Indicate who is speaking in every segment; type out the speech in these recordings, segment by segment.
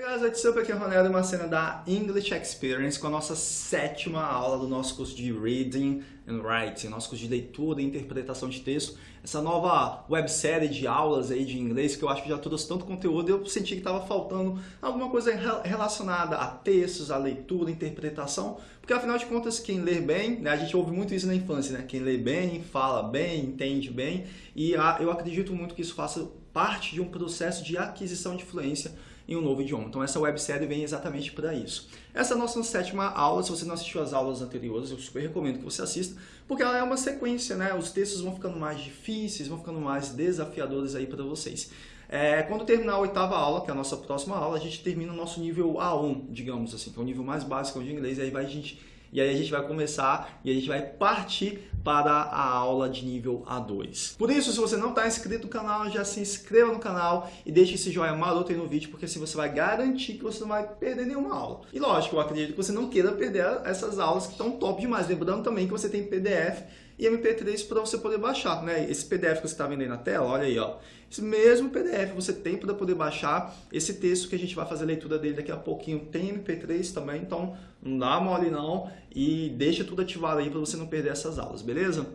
Speaker 1: Hey guys, what's up? Aqui é o Ronaldo, uma cena da English Experience com a nossa sétima aula do nosso curso de Reading and Writing, nosso curso de leitura e interpretação de texto. Essa nova websérie de aulas aí de inglês que eu acho que já trouxe tanto conteúdo eu senti que estava faltando alguma coisa relacionada a textos, a leitura, interpretação, porque afinal de contas quem lê bem, né, a gente ouve muito isso na infância, né? Quem lê bem, fala bem, entende bem e eu acredito muito que isso faça parte de um processo de aquisição de fluência em um novo idioma. Então essa websérie vem exatamente para isso. Essa é a nossa sétima aula, se você não assistiu as aulas anteriores, eu super recomendo que você assista, porque ela é uma sequência, né? Os textos vão ficando mais difíceis, vão ficando mais desafiadores aí para vocês. É, quando terminar a oitava aula, que é a nossa próxima aula, a gente termina o nosso nível A1, digamos assim, que é o nível mais básico de inglês, e aí vai a gente e aí a gente vai começar e a gente vai partir para a aula de nível A2. Por isso, se você não está inscrito no canal, já se inscreva no canal e deixe esse joinha maroto aí no vídeo, porque assim você vai garantir que você não vai perder nenhuma aula. E lógico, eu acredito que você não queira perder essas aulas que estão top demais. Lembrando também que você tem PDF e MP3 para você poder baixar, né? Esse PDF que você está vendo aí na tela, olha aí, ó. Esse mesmo PDF você tem para poder baixar esse texto que a gente vai fazer a leitura dele daqui a pouquinho. Tem MP3 também, então não dá mole não e deixa tudo ativado aí para você não perder essas aulas, beleza?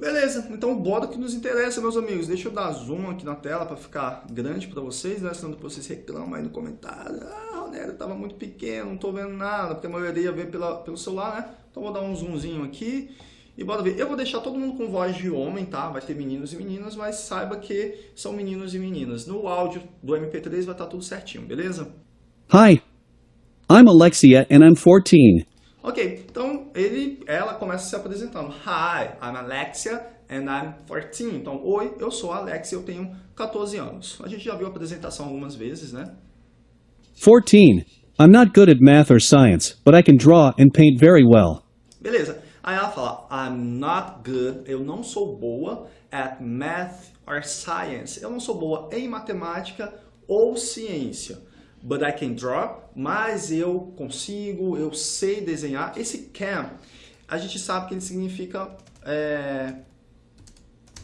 Speaker 1: Beleza, então bora que nos interessa, meus amigos. Deixa eu dar zoom aqui na tela para ficar grande para vocês, né? Senão vocês reclamam aí no comentário. Ah, Ronero, tava muito pequeno, não tô vendo nada, porque a maioria vê pela, pelo celular, né? Então vou dar um zoomzinho aqui e bora ver. Eu vou deixar todo mundo com voz de homem, tá? Vai ter meninos e meninas, mas saiba que são meninos e meninas. No áudio do MP3 vai estar tá tudo certinho, beleza?
Speaker 2: Hi, I'm Alexia and I'm 14.
Speaker 1: Ok, então ele, ela começa se apresentando. Hi, I'm Alexia and I'm 14. Então, oi, eu sou a Alexia, eu tenho 14 anos. A gente já viu a apresentação algumas vezes, né?
Speaker 2: 14. I'm not good at math or science, but I can draw and paint very well.
Speaker 1: Beleza. Aí ela fala, I'm not good, eu não sou boa at math or science. Eu não sou boa em matemática ou ciência but I can draw, mas eu consigo, eu sei desenhar. Esse can, a gente sabe que ele significa é,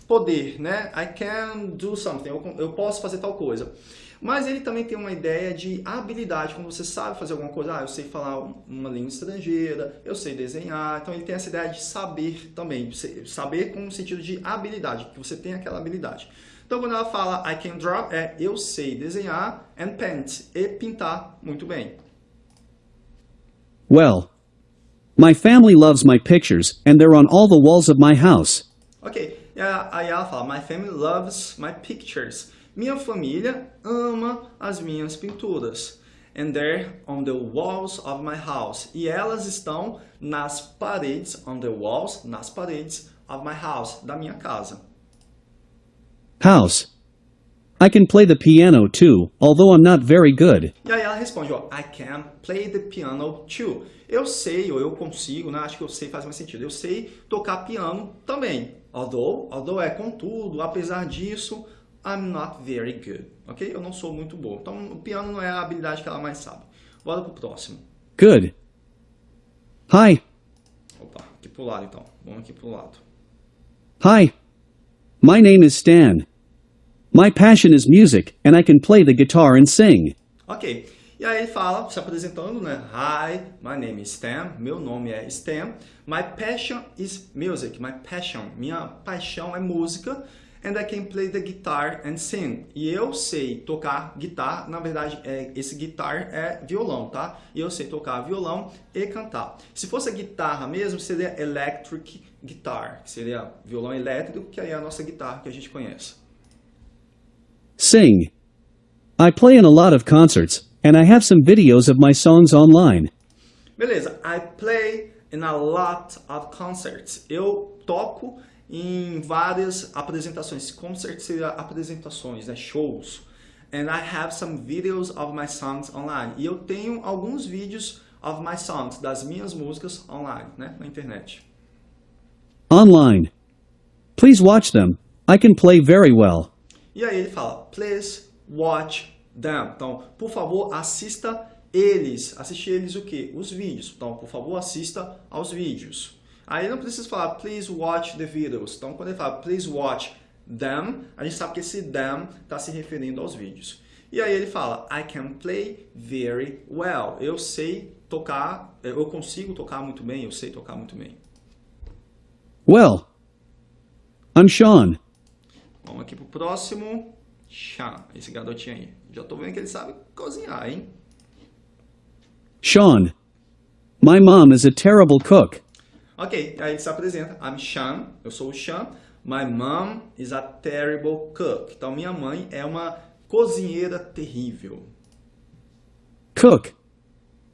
Speaker 1: poder, né? I can do something, eu, eu posso fazer tal coisa. Mas ele também tem uma ideia de habilidade, quando você sabe fazer alguma coisa, ah, eu sei falar uma língua estrangeira, eu sei desenhar, então ele tem essa ideia de saber também, saber com o sentido de habilidade, que você tem aquela habilidade. Então, quando ela fala I can draw, é eu sei desenhar and paint, e pintar muito bem.
Speaker 2: Well, my family loves my pictures and they're on all the walls of my house.
Speaker 1: Ok, aí ela fala my family loves my pictures. Minha família ama as minhas pinturas. And they're on the walls of my house. E elas estão nas paredes, on the walls, nas paredes of my house, da minha casa.
Speaker 2: House. I can play the piano too, although I'm not very good.
Speaker 1: E aí ela responde, ó, I can play the piano too. Eu sei, ou eu consigo, né? Acho que eu sei faz mais sentido. Eu sei tocar piano também. Although, although é contudo, apesar disso, I'm not very good. Ok? Eu não sou muito bom. Então, o piano não é a habilidade que ela mais sabe. Bora pro próximo.
Speaker 2: Good. Hi.
Speaker 1: Opa, aqui pro lado então. Vamos aqui pro lado.
Speaker 2: Hi. My name is Stan. My passion is music, and I can play the guitar and sing.
Speaker 1: Ok. E aí ele fala, se apresentando, né? Hi, my name is Stan. Meu nome é Stan. My passion is music. My passion. Minha paixão é música. And I can play the guitar and sing. E eu sei tocar guitarra. Na verdade, é, esse guitar é violão, tá? E eu sei tocar violão e cantar. Se fosse a guitarra mesmo, seria electric guitar, que seria violão elétrico, que aí é a nossa guitarra que a gente conhece.
Speaker 2: Sing. I play in a lot of concerts, and I have some videos of my songs online.
Speaker 1: Beleza, I play in a lot of concerts. Eu toco em várias apresentações. Concerts seria apresentações, né? shows. And I have some videos of my songs online. E eu tenho alguns vídeos of my songs, das minhas músicas online, né? na internet.
Speaker 2: Online. Please watch them. I can play very well.
Speaker 1: E aí ele fala, please watch them. Então, por favor, assista eles. Assistir eles o quê? Os vídeos. Então, por favor, assista aos vídeos. Aí não precisa falar please watch the videos. Então quando ele fala please watch them, a gente sabe que esse them está se referindo aos vídeos. E aí ele fala I can play very well. Eu sei tocar, eu consigo tocar muito bem, eu sei tocar muito bem.
Speaker 2: Well, I'm Sean.
Speaker 1: Vamos aqui pro próximo. Sean, esse garotinho aí. Já tô vendo que ele sabe cozinhar, hein?
Speaker 2: Sean. My mom is a terrible cook.
Speaker 1: Ok, aí ele se apresenta. I'm Sean, eu sou o Sean. My mom is a terrible cook. Então, minha mãe é uma cozinheira terrível.
Speaker 2: Cook.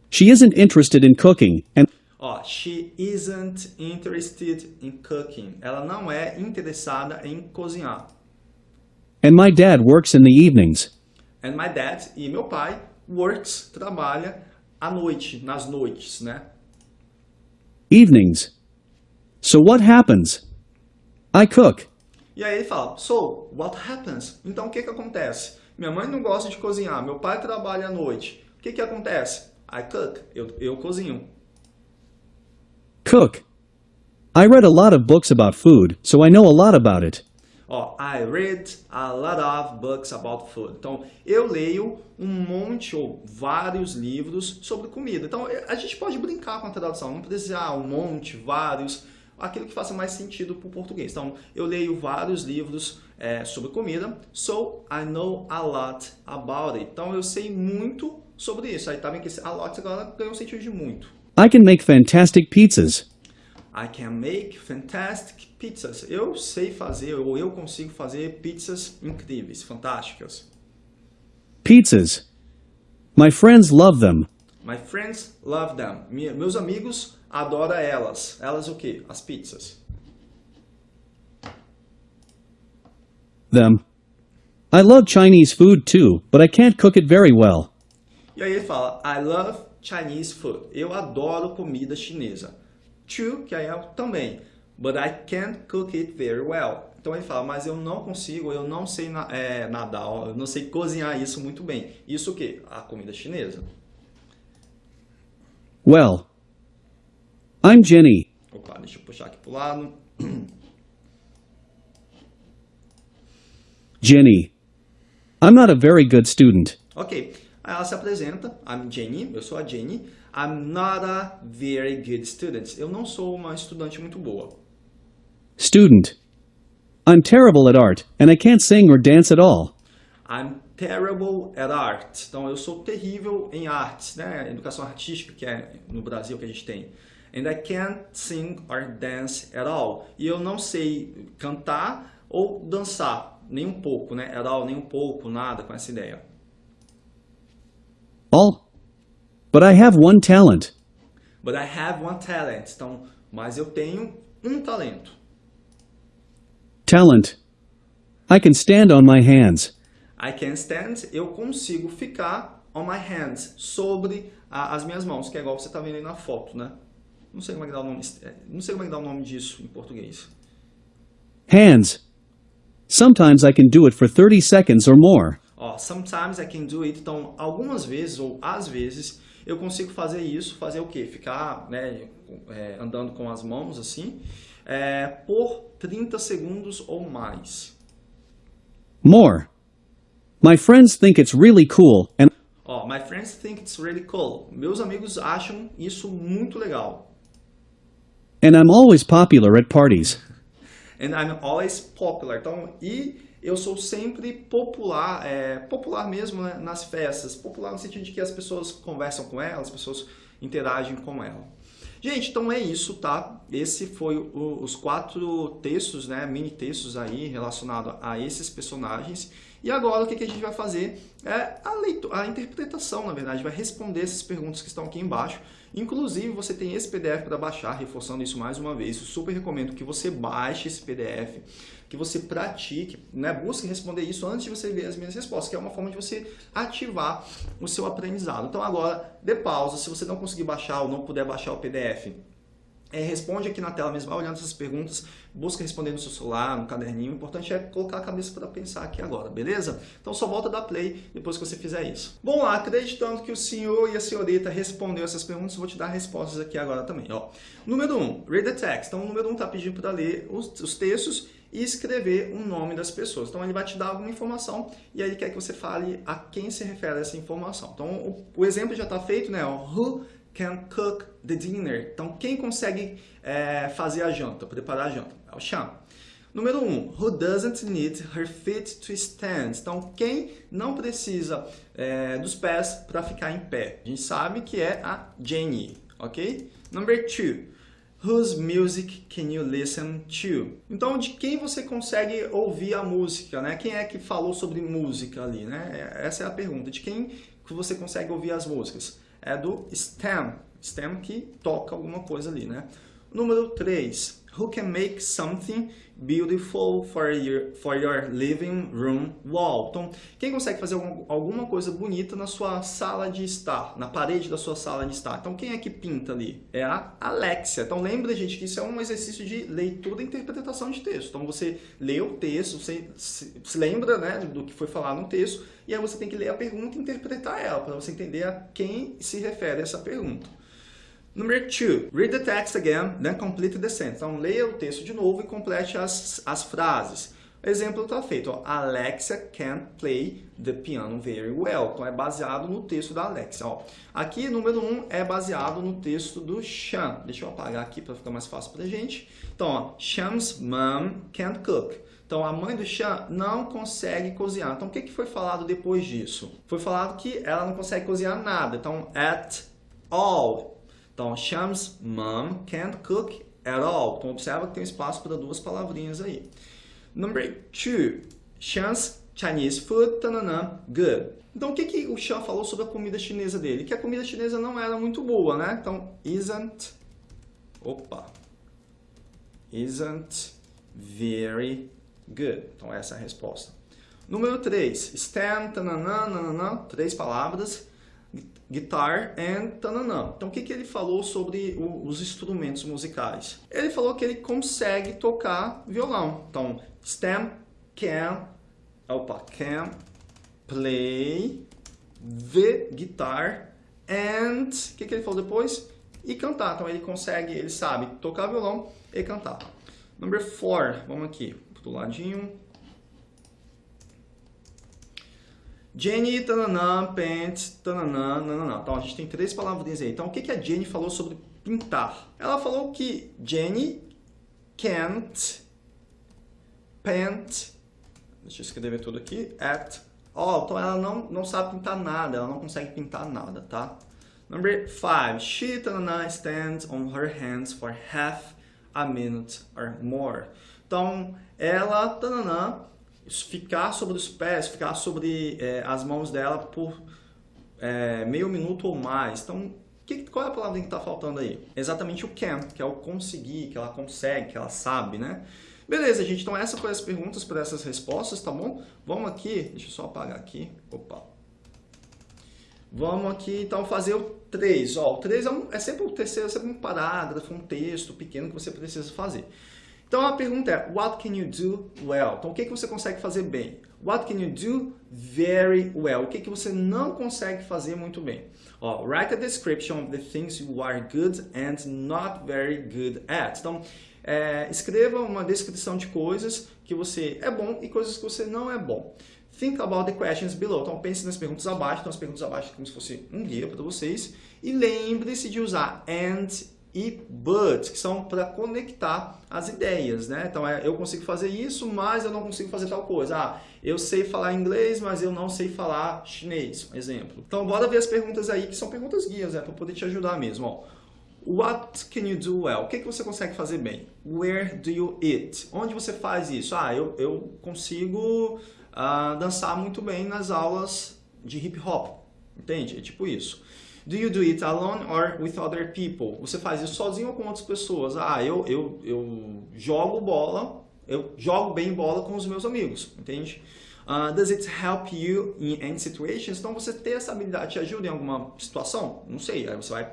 Speaker 2: She isn't interested in cooking, and
Speaker 1: Ó, she isn't interested in cooking. Ela não é interessada em cozinhar.
Speaker 2: and my dad works in the evenings.
Speaker 1: And my dad, e meu pai, works, trabalha à noite, nas noites, né?
Speaker 2: Evenings. So what happens? I cook.
Speaker 1: E aí ele fala, so, what happens? Então, o que que acontece? Minha mãe não gosta de cozinhar, meu pai trabalha à noite. O que que acontece? I cook, eu, eu cozinho.
Speaker 2: Cook. I read a lot of books about food, so I know a lot about it.
Speaker 1: Ó, I read a lot of books about food. Então, eu leio um monte ou vários livros sobre comida. Então, a gente pode brincar com a tradução, não precisa ah, um monte, vários, aquilo que faça mais sentido para o português. Então, eu leio vários livros é, sobre comida, so I know a lot about it. Então, eu sei muito sobre isso. Aí tá vendo que esse a lot agora ganhou um sentido de muito.
Speaker 2: I can make fantastic pizzas.
Speaker 1: I can make fantastic pizzas. Eu sei fazer, ou eu consigo fazer pizzas incríveis, fantásticas.
Speaker 2: Pizzas. My friends love them.
Speaker 1: My friends love them. Meus amigos adoram elas. Elas o quê? As pizzas.
Speaker 2: Them. I love Chinese food too, but I can't cook it very well.
Speaker 1: E aí ele fala, I love Chinese food. Eu adoro comida chinesa. Too, que aí é também. But I can't cook it very well. Então ele fala, mas eu não consigo, eu não sei é, nadar, eu não sei cozinhar isso muito bem. Isso o quê? A comida chinesa.
Speaker 2: Well. I'm Jenny.
Speaker 1: Opa, deixa eu puxar aqui pro lado.
Speaker 2: Jenny. I'm not a very good student.
Speaker 1: Ok, aí ela se apresenta, I'm Jenny, eu sou a Jenny. I'm not a very good student. Eu não sou uma estudante muito boa.
Speaker 2: Student. I'm terrible at art, and I can't sing or dance at all.
Speaker 1: I'm terrible at art. Então, eu sou terrível em artes, né? Educação artística, que é no Brasil que a gente tem. And I can't sing or dance at all. E eu não sei cantar ou dançar, nem um pouco, né? At all, nem um pouco, nada com essa ideia.
Speaker 2: All. But I have one talent.
Speaker 1: But I have one talent. Então, mas eu tenho um talento.
Speaker 2: Talent. I can stand on my hands.
Speaker 1: I can stand, eu consigo ficar on my hands, sobre a- as minhas mãos, que é igual você está vendo aí na foto, né? Não sei como é que dá o nome, é, não sei como é que dá o nome disso em português.
Speaker 2: Hands. Sometimes I can do it for 30 seconds or more.
Speaker 1: Ó, sometimes I can do it. Então, algumas vezes ou às vezes eu consigo fazer isso, fazer o quê? Ficar, né, é, andando com as mãos assim, é, por 30 segundos ou mais.
Speaker 2: More. My friends think it's really cool, and
Speaker 1: Ó, my friends think it's really cool. Meus amigos acham isso muito legal.
Speaker 2: and I'm always popular at parties.
Speaker 1: And I'm always popular. Então, e eu sou sempre popular, é, popular mesmo né, nas festas. Popular no sentido de que as pessoas conversam com ela, as pessoas interagem com ela. Gente, então é isso, tá? Esse foi o- os quatro textos, né, mini textos aí relacionados a esses personagens. E agora o que, que a gente vai fazer é a, leitura, a interpretação, na verdade, vai responder essas perguntas que estão aqui embaixo. Inclusive, você tem esse PDF para baixar, reforçando isso mais uma vez. Eu super recomendo que você baixe esse PDF, que você pratique, né? busque responder isso antes de você ver as minhas respostas, que é uma forma de você ativar o seu aprendizado. Então agora, dê pausa, se você não conseguir baixar ou não puder baixar o PDF, é, responde aqui na tela mesmo, vai olhando essas perguntas, busca responder no seu celular, no caderninho. O importante é colocar a cabeça para pensar aqui agora, beleza? Então só volta da play depois que você fizer isso. Bom, lá, acreditando que o senhor e a senhorita respondeu essas perguntas, vou te dar respostas aqui agora também. Ó. Número 1, um, read the text. Então o número 1 um está pedindo para ler os, os textos e escrever o nome das pessoas. Então ele vai te dar alguma informação e aí ele quer que você fale a quem se refere essa informação. Então o, o exemplo já está feito, né? Ó, who can cook the dinner. Então, quem consegue é, fazer a janta, preparar a janta? É o Sean. Número 1, um, who doesn't need her feet to stand? Então, quem não precisa é, dos pés para ficar em pé? A gente sabe que é a Jenny, ok? Number 2, whose music can you listen to? Então, de quem você consegue ouvir a música, né? Quem é que falou sobre música ali, né? Essa é a pergunta, de quem que você consegue ouvir as músicas? é do stem, stem que toca alguma coisa ali, né? Número 3, who can make something beautiful for your, for your living room wall. Então, quem consegue fazer alguma coisa bonita na sua sala de estar, na parede da sua sala de estar? Então, quem é que pinta ali? É a Alexia. Então, lembra, gente, que isso é um exercício de leitura e interpretação de texto. Então, você lê o texto, você se, lembra né, do que foi falado no texto, e aí você tem que ler a pergunta e interpretar ela, para você entender a quem se refere essa pergunta. Number two, read the text again, then complete the sentence. Então, leia o texto de novo e complete as, as frases. O exemplo está feito, ó, Alexia can play the piano very well. Então, é baseado no texto da Alexia. Ó. Aqui, número um, é baseado no texto do Sean. Deixa eu apagar aqui para ficar mais fácil para a gente. Então, ó, Sean's mom can't cook. Então, a mãe do Sean não consegue cozinhar. Então, o que, que foi falado depois disso? Foi falado que ela não consegue cozinhar nada. Então, at all. Então, Sham's mom can't cook at all. Então, observa que tem espaço para duas palavrinhas aí. Number two, Sham's Chinese food, tanana, good. Então, o que, que o Sean falou sobre a comida chinesa dele? Que a comida chinesa não era muito boa, né? Então, isn't, opa, isn't very good. Então, essa é a resposta. Número 3, stand, tanana, nanana, três palavras guitar and tananã. Então, o que, que ele falou sobre o, os instrumentos musicais? Ele falou que ele consegue tocar violão. Então, Stem can, opa, can play the guitar and, o que, que ele falou depois? E cantar. Então, ele consegue, ele sabe tocar violão e cantar. Number four, vamos aqui, do ladinho. Jenny, tananã, pants, tananã, nananã. Então, a gente tem três palavrinhas aí. Então, o que, que a Jenny falou sobre pintar? Ela falou que Jenny can't paint, deixa eu escrever tudo aqui, at all. Então, ela não, não sabe pintar nada, ela não consegue pintar nada, tá? Number five, she, tananã, stands on her hands for half a minute or more. Então, ela, tananã, ficar sobre os pés, ficar sobre é, as mãos dela por é, meio minuto ou mais. Então, que, qual é a palavra que está faltando aí? Exatamente o can, que é o conseguir, que ela consegue, que ela sabe, né? Beleza, gente. Então, essas foram as perguntas para essas respostas, tá bom? Vamos aqui, deixa eu só apagar aqui. Opa. Vamos aqui, então, fazer o 3. Ó, o 3 é, um, é sempre o terceiro, é sempre um parágrafo, um texto pequeno que você precisa fazer. Então a pergunta é, what can you do well? Então o que, que você consegue fazer bem? What can you do very well? O que, que você não consegue fazer muito bem? Ó, write a description of the things you are good and not very good at. Então, é, escreva uma descrição de coisas que você é bom e coisas que você não é bom. Think about the questions below. Então, pense nas perguntas abaixo. Então, as perguntas abaixo é como se fosse um guia para vocês. E lembre-se de usar and e but, que são para conectar as ideias, né? Então, é, eu consigo fazer isso, mas eu não consigo fazer tal coisa. Ah, eu sei falar inglês, mas eu não sei falar chinês, um exemplo. Então, bora ver as perguntas aí, que são perguntas guias, né? Para poder te ajudar mesmo, ó. What can you do well? O que, que você consegue fazer bem? Where do you eat? Onde você faz isso? Ah, eu, eu consigo uh, dançar muito bem nas aulas de hip hop. Entende? É tipo isso. Do you do it alone or with other people? Você faz isso sozinho ou com outras pessoas? Ah, eu, eu, eu jogo bola, eu jogo bem bola com os meus amigos, entende? Uh, does it help you in any situations? Então, você ter essa habilidade te ajuda em alguma situação? Não sei, aí você vai...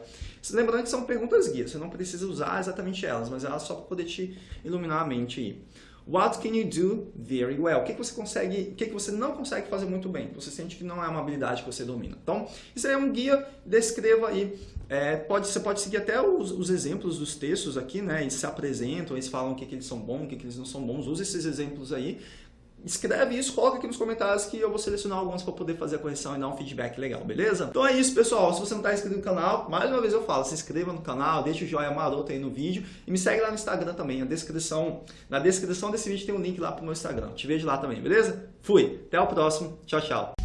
Speaker 1: Lembrando que são perguntas guias, você não precisa usar exatamente elas, mas elas só para poder te iluminar a mente aí. What can you do very well? O que, que você consegue, o que, que você não consegue fazer muito bem? Você sente que não é uma habilidade que você domina. Então, isso aí é um guia, descreva aí. É, pode, você pode seguir até os, os, exemplos dos textos aqui, né? Eles se apresentam, eles falam o que, que eles são bons, o que, que eles não são bons. Use esses exemplos aí escreve isso, coloca aqui nos comentários que eu vou selecionar algumas para poder fazer a correção e dar um feedback legal, beleza? Então é isso, pessoal. Se você não está inscrito no canal, mais uma vez eu falo, se inscreva no canal, deixa o joinha maroto aí no vídeo e me segue lá no Instagram também. Na descrição, na descrição desse vídeo tem um link lá pro meu Instagram. Te vejo lá também, beleza? Fui, até o próximo. Tchau, tchau.